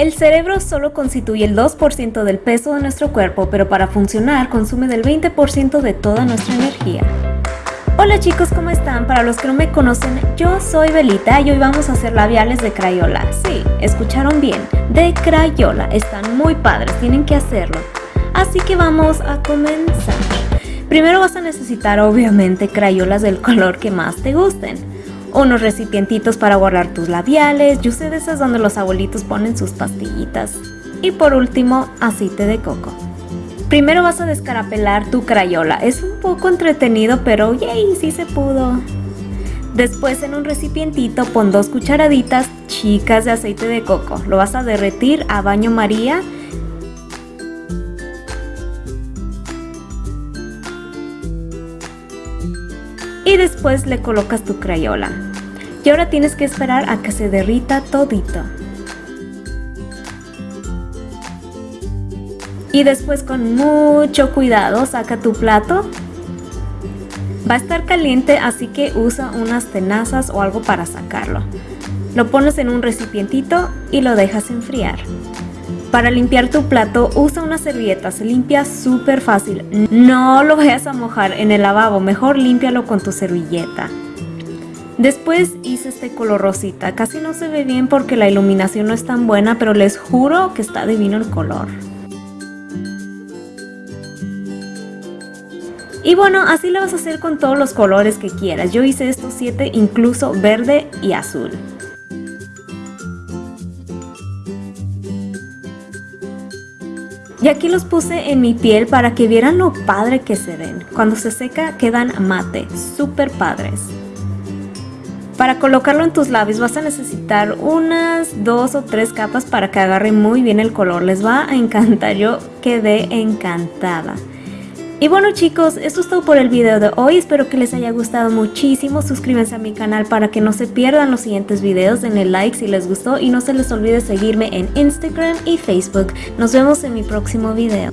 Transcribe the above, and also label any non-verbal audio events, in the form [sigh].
El cerebro solo constituye el 2% del peso de nuestro cuerpo, pero para funcionar consume del 20% de toda nuestra energía. Hola chicos, ¿cómo están? Para los que no me conocen, yo soy Belita y hoy vamos a hacer labiales de Crayola. Sí, escucharon bien, de Crayola. Están muy padres, tienen que hacerlo. Así que vamos a comenzar. Primero vas a necesitar obviamente crayolas del [laughs] color que más te gusten unos recipientitos para guardar tus labiales, yo sé de esas donde los abuelitos ponen sus pastillitas. Y por último, aceite de coco. Primero vas a descarapelar tu crayola, es un poco entretenido pero yay, sí se pudo. Después en un recipientito pon dos cucharaditas chicas de aceite de coco, lo vas a derretir a baño maría y después le colocas tu crayola. Y ahora tienes que esperar a que se derrita todito. Y después con mucho cuidado saca tu plato. Va a estar caliente así que usa unas tenazas o algo para sacarlo. Lo pones en un recipientito y lo dejas enfriar. Para limpiar tu plato usa una servilleta, se limpia súper fácil. No lo vayas a mojar en el lavabo, mejor límpialo con tu servilleta. Después hice este color rosita, casi no se ve bien porque la iluminación no es tan buena, pero les juro que está divino el color. Y bueno, así lo vas a hacer con todos los colores que quieras. Yo hice estos 7 incluso verde y azul. Y aquí los puse en mi piel para que vieran lo padre que se ven. Cuando se seca quedan mate, súper padres. Para colocarlo en tus labios vas a necesitar unas dos o tres capas para que agarre muy bien el color. Les va a encantar, yo quedé encantada. Y bueno chicos, esto es todo por el video de hoy, espero que les haya gustado muchísimo, suscríbanse a mi canal para que no se pierdan los siguientes videos, denle like si les gustó y no se les olvide seguirme en Instagram y Facebook. Nos vemos en mi próximo video.